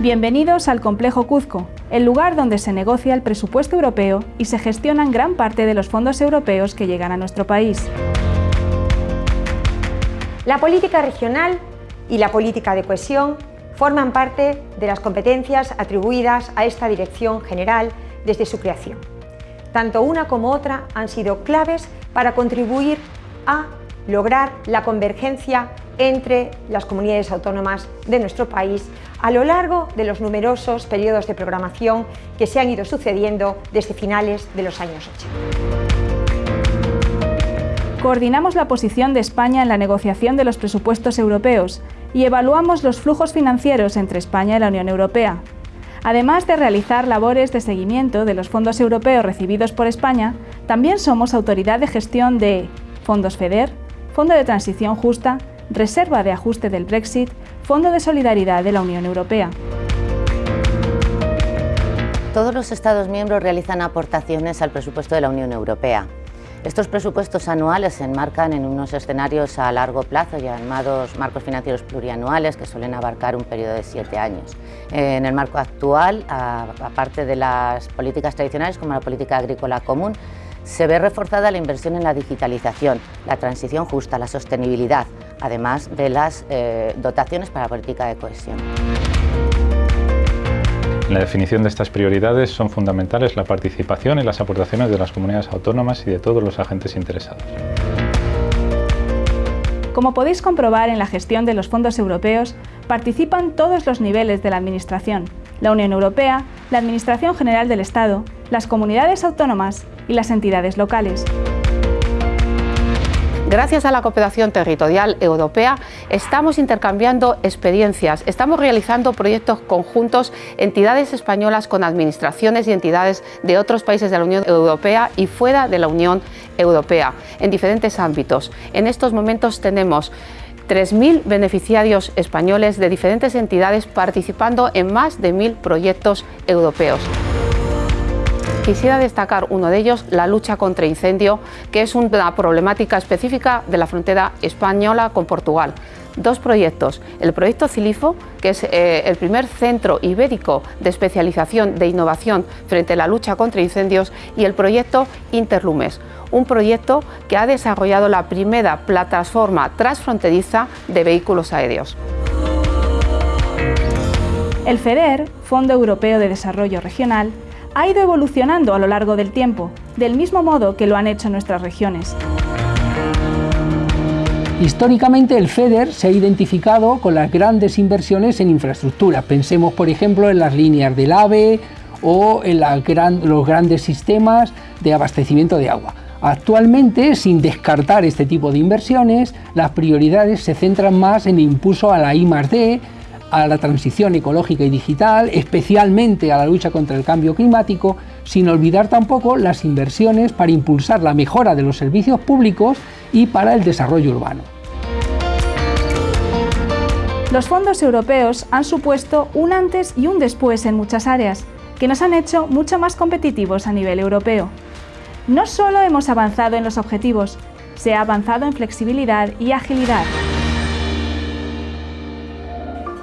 Bienvenidos al Complejo Cuzco, el lugar donde se negocia el presupuesto europeo y se gestionan gran parte de los fondos europeos que llegan a nuestro país. La política regional y la política de cohesión forman parte de las competencias atribuidas a esta Dirección General desde su creación. Tanto una como otra han sido claves para contribuir a lograr la convergencia entre las comunidades autónomas de nuestro país a lo largo de los numerosos periodos de programación que se han ido sucediendo desde finales de los años 80. Coordinamos la posición de España en la negociación de los presupuestos europeos y evaluamos los flujos financieros entre España y la Unión Europea. Además de realizar labores de seguimiento de los fondos europeos recibidos por España, también somos autoridad de gestión de fondos FEDER, Fondo de Transición Justa, Reserva de Ajuste del Brexit, Fondo de Solidaridad de la Unión Europea. Todos los Estados miembros realizan aportaciones al presupuesto de la Unión Europea. Estos presupuestos anuales se enmarcan en unos escenarios a largo plazo llamados marcos financieros plurianuales que suelen abarcar un periodo de siete años. En el marco actual, aparte de las políticas tradicionales como la política agrícola común, se ve reforzada la inversión en la digitalización, la transición justa, la sostenibilidad, además de las eh, dotaciones para la política de cohesión. En la definición de estas prioridades son fundamentales la participación y las aportaciones de las comunidades autónomas y de todos los agentes interesados. Como podéis comprobar en la gestión de los fondos europeos, participan todos los niveles de la Administración, la Unión Europea, la Administración General del Estado, las comunidades autónomas y las entidades locales. Gracias a la cooperación territorial europea estamos intercambiando experiencias, estamos realizando proyectos conjuntos, entidades españolas con administraciones y entidades de otros países de la Unión Europea y fuera de la Unión Europea, en diferentes ámbitos. En estos momentos tenemos 3.000 beneficiarios españoles de diferentes entidades participando en más de 1.000 proyectos europeos. Quisiera destacar uno de ellos, la lucha contra incendio, que es una problemática específica de la frontera española con Portugal. Dos proyectos, el proyecto CILIFO, que es eh, el primer centro ibérico de especialización de innovación frente a la lucha contra incendios, y el proyecto Interlumes, un proyecto que ha desarrollado la primera plataforma transfronteriza de vehículos aéreos. El FEDER, Fondo Europeo de Desarrollo Regional, ha ido evolucionando a lo largo del tiempo, del mismo modo que lo han hecho nuestras regiones. Históricamente el FEDER se ha identificado con las grandes inversiones en infraestructura. Pensemos por ejemplo en las líneas del AVE o en los grandes sistemas de abastecimiento de agua. Actualmente, sin descartar este tipo de inversiones, las prioridades se centran más en el impulso a la I+.D., a la transición ecológica y digital, especialmente a la lucha contra el cambio climático, sin olvidar tampoco las inversiones para impulsar la mejora de los servicios públicos y para el desarrollo urbano. Los fondos europeos han supuesto un antes y un después en muchas áreas, que nos han hecho mucho más competitivos a nivel europeo. No solo hemos avanzado en los objetivos, se ha avanzado en flexibilidad y agilidad.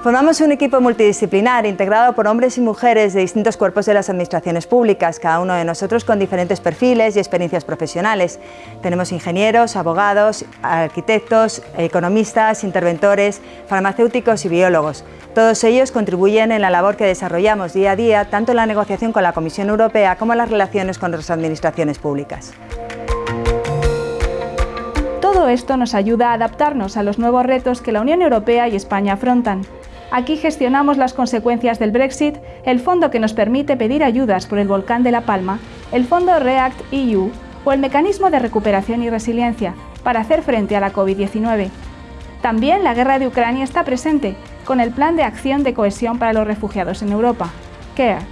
Formamos un equipo multidisciplinar integrado por hombres y mujeres de distintos cuerpos de las administraciones públicas, cada uno de nosotros con diferentes perfiles y experiencias profesionales. Tenemos ingenieros, abogados, arquitectos, economistas, interventores, farmacéuticos y biólogos. Todos ellos contribuyen en la labor que desarrollamos día a día, tanto en la negociación con la Comisión Europea como en las relaciones con las administraciones públicas. Todo esto nos ayuda a adaptarnos a los nuevos retos que la Unión Europea y España afrontan. Aquí gestionamos las consecuencias del Brexit, el fondo que nos permite pedir ayudas por el volcán de La Palma, el fondo REACT EU o el mecanismo de recuperación y resiliencia para hacer frente a la COVID-19. También la guerra de Ucrania está presente, con el Plan de Acción de Cohesión para los Refugiados en Europa, CARE.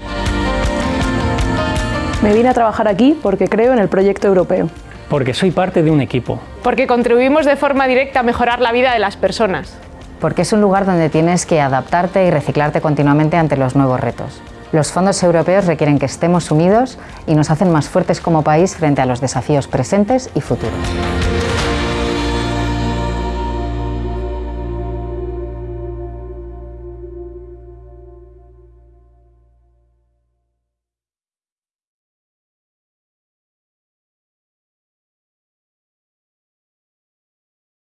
Me vine a trabajar aquí porque creo en el proyecto europeo. Porque soy parte de un equipo. Porque contribuimos de forma directa a mejorar la vida de las personas porque es un lugar donde tienes que adaptarte y reciclarte continuamente ante los nuevos retos. Los fondos europeos requieren que estemos unidos y nos hacen más fuertes como país frente a los desafíos presentes y futuros.